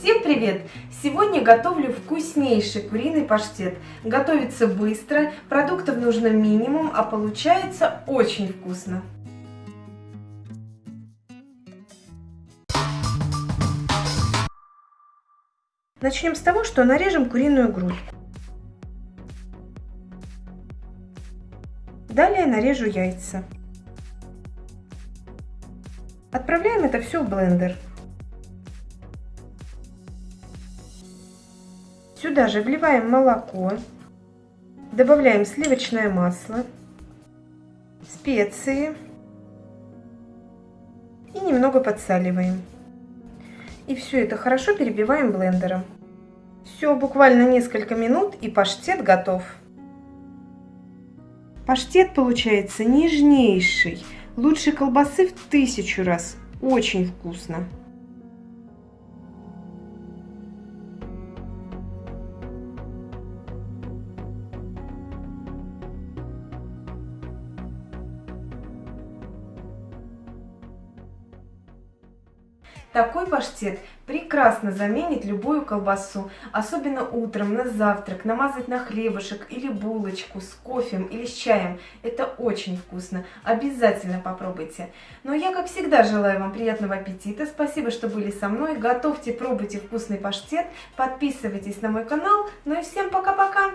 Всем привет! Сегодня готовлю вкуснейший куриный паштет. Готовится быстро, продуктов нужно минимум, а получается очень вкусно. Начнем с того, что нарежем куриную грудку. Далее нарежу яйца. Отправляем это все в блендер. Сюда же вливаем молоко, добавляем сливочное масло, специи и немного подсаливаем. И все это хорошо перебиваем блендером. Все, буквально несколько минут и паштет готов. Паштет получается нежнейший, лучше колбасы в тысячу раз. Очень вкусно. Такой паштет прекрасно заменит любую колбасу, особенно утром, на завтрак, намазать на хлебушек или булочку с кофем или с чаем. Это очень вкусно, обязательно попробуйте. А я, как всегда, желаю вам приятного аппетита, спасибо, что были со мной, готовьте, пробуйте вкусный паштет, подписывайтесь на мой канал, ну и всем пока-пока!